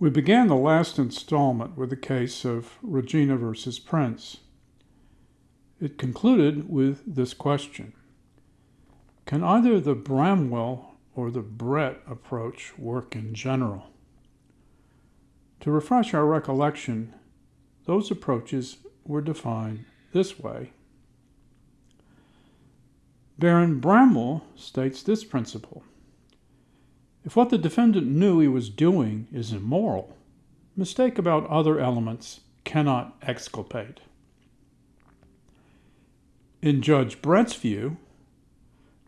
We began the last installment with the case of Regina versus Prince. It concluded with this question Can either the Bramwell or the Brett approach work in general? To refresh our recollection, those approaches were defined this way. Baron Bramwell states this principle if what the defendant knew he was doing is immoral, mistake about other elements cannot exculpate. In Judge Brett's view,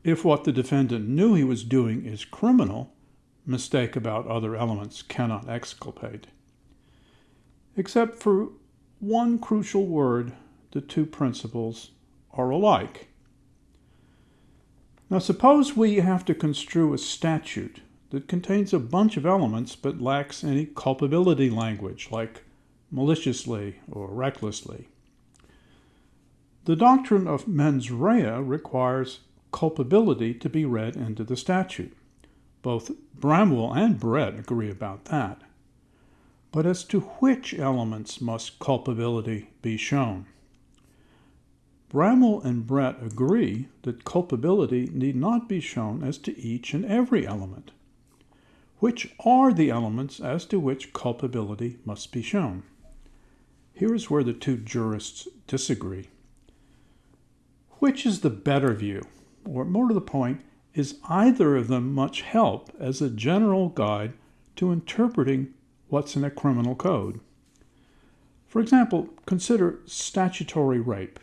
if what the defendant knew he was doing is criminal, mistake about other elements cannot exculpate. Except for one crucial word, the two principles are alike. Now, suppose we have to construe a statute that contains a bunch of elements but lacks any culpability language like maliciously or recklessly. The doctrine of mens rea requires culpability to be read into the statute. Both Bramwell and Brett agree about that. But as to which elements must culpability be shown? Bramwell and Brett agree that culpability need not be shown as to each and every element which are the elements as to which culpability must be shown. Here is where the two jurists disagree. Which is the better view? Or, more to the point, is either of them much help as a general guide to interpreting what's in a criminal code? For example, consider statutory rape.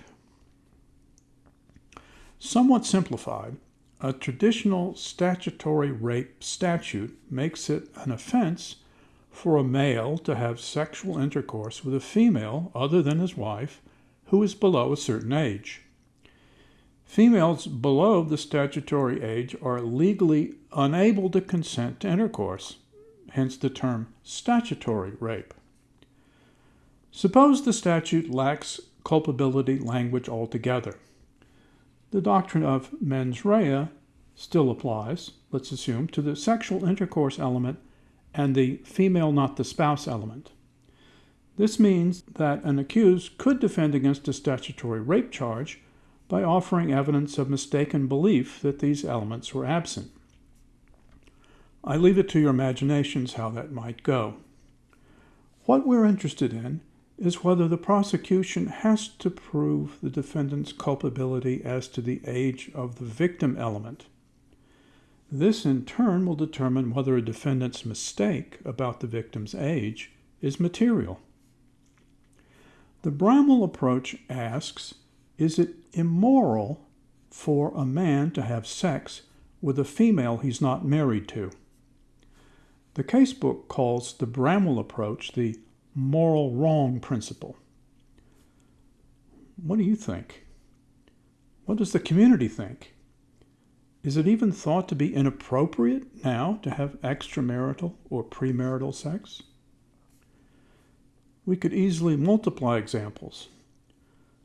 Somewhat simplified, a traditional statutory rape statute makes it an offense for a male to have sexual intercourse with a female other than his wife who is below a certain age. Females below the statutory age are legally unable to consent to intercourse, hence the term statutory rape. Suppose the statute lacks culpability language altogether the doctrine of mens rea still applies, let's assume, to the sexual intercourse element and the female not the spouse element. This means that an accused could defend against a statutory rape charge by offering evidence of mistaken belief that these elements were absent. I leave it to your imaginations how that might go. What we're interested in is whether the prosecution has to prove the defendant's culpability as to the age of the victim element. This, in turn, will determine whether a defendant's mistake about the victim's age is material. The Bramwell approach asks Is it immoral for a man to have sex with a female he's not married to? The casebook calls the Bramwell approach the moral wrong principle. What do you think? What does the community think? Is it even thought to be inappropriate now to have extramarital or premarital sex? We could easily multiply examples.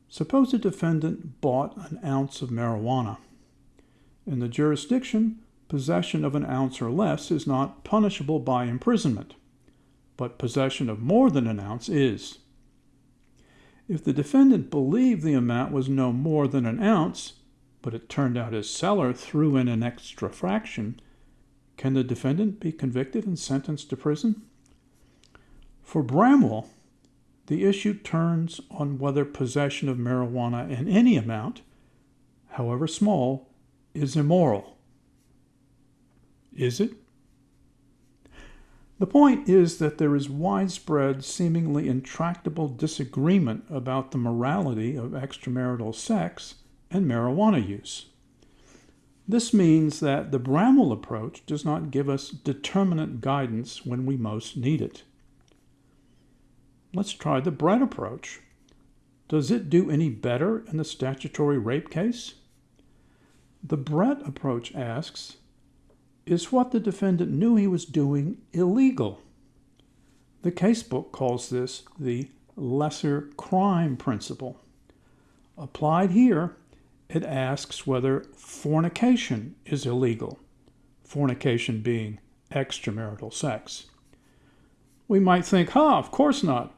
Suppose a defendant bought an ounce of marijuana. In the jurisdiction, possession of an ounce or less is not punishable by imprisonment but possession of more than an ounce is. If the defendant believed the amount was no more than an ounce, but it turned out his seller threw in an extra fraction, can the defendant be convicted and sentenced to prison? For Bramwell, the issue turns on whether possession of marijuana in any amount, however small, is immoral. Is it? The point is that there is widespread, seemingly intractable disagreement about the morality of extramarital sex and marijuana use. This means that the Bramwell approach does not give us determinate guidance when we most need it. Let's try the Brett approach. Does it do any better in the statutory rape case? The Brett approach asks is what the defendant knew he was doing illegal. The casebook calls this the lesser crime principle. Applied here, it asks whether fornication is illegal, fornication being extramarital sex. we might think, ha, of course not.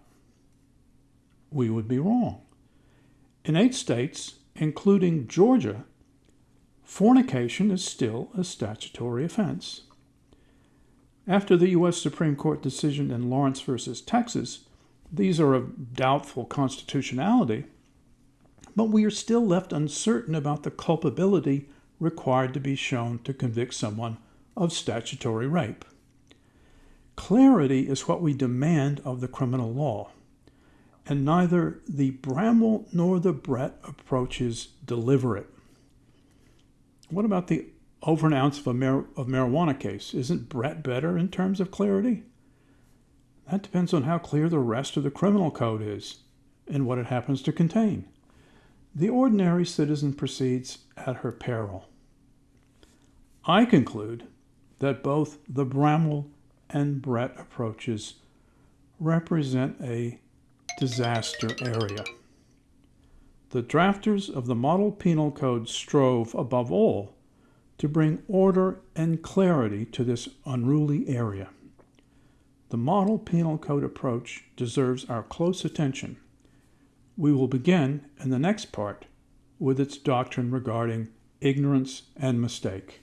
We would be wrong. In eight states, including Georgia, fornication is still a statutory offense. After the U.S. Supreme Court decision in Lawrence versus Texas, these are of doubtful constitutionality, but we are still left uncertain about the culpability required to be shown to convict someone of statutory rape. Clarity is what we demand of the criminal law, and neither the Bramwell nor the Brett approaches deliver it. What about the over an ounce of, mar- of marijuana case? Isn't Brett better in terms of clarity? That depends on how clear the rest of the criminal code is and what it happens to contain. The ordinary citizen proceeds at her peril. I conclude that both the Bramwell and Brett approaches represent a disaster area. The drafters of the Model Penal Code strove, above all, to bring order and clarity to this unruly area. The Model Penal Code approach deserves our close attention. We will begin in the next part with its doctrine regarding ignorance and mistake.